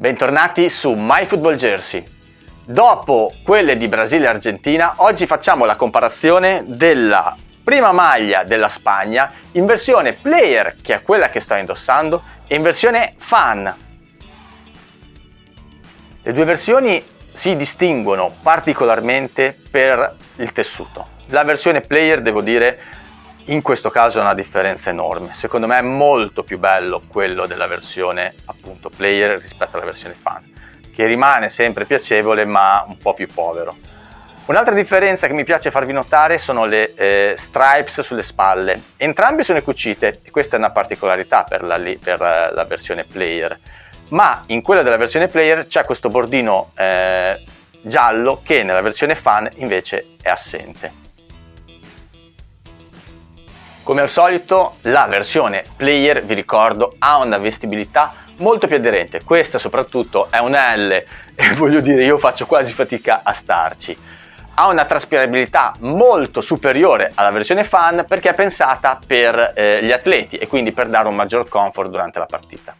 Bentornati su MyFootballJersey. Dopo quelle di Brasile e Argentina, oggi facciamo la comparazione della prima maglia della Spagna in versione player, che è quella che sto indossando, e in versione fan. Le due versioni si distinguono particolarmente per il tessuto. La versione player, devo dire, in questo caso è una differenza enorme. Secondo me è molto più bello quello della versione appunto player rispetto alla versione fan, che rimane sempre piacevole ma un po' più povero. Un'altra differenza che mi piace farvi notare sono le eh, stripes sulle spalle. Entrambe sono cucite e questa è una particolarità per la, per la versione player, ma in quella della versione player c'è questo bordino eh, giallo che nella versione fan invece è assente. Come al solito la versione player, vi ricordo, ha una vestibilità molto più aderente. Questa soprattutto è un L e voglio dire io faccio quasi fatica a starci. Ha una traspirabilità molto superiore alla versione fan perché è pensata per eh, gli atleti e quindi per dare un maggior comfort durante la partita.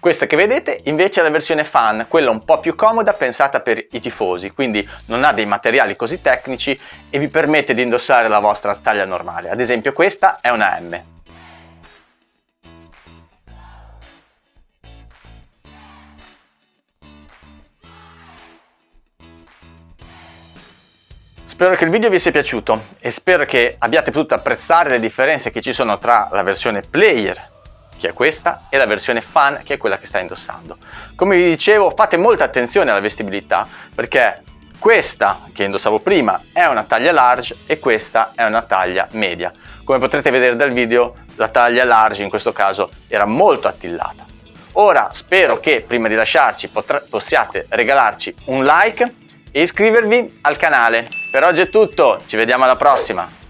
Questa che vedete invece è la versione fan, quella un po' più comoda pensata per i tifosi, quindi non ha dei materiali così tecnici e vi permette di indossare la vostra taglia normale. Ad esempio questa è una M. Spero che il video vi sia piaciuto e spero che abbiate potuto apprezzare le differenze che ci sono tra la versione player che è questa, e la versione fan, che è quella che stai indossando. Come vi dicevo, fate molta attenzione alla vestibilità, perché questa che indossavo prima è una taglia large e questa è una taglia media. Come potrete vedere dal video, la taglia large in questo caso era molto attillata. Ora spero che prima di lasciarci possiate regalarci un like e iscrivervi al canale. Per oggi è tutto, ci vediamo alla prossima!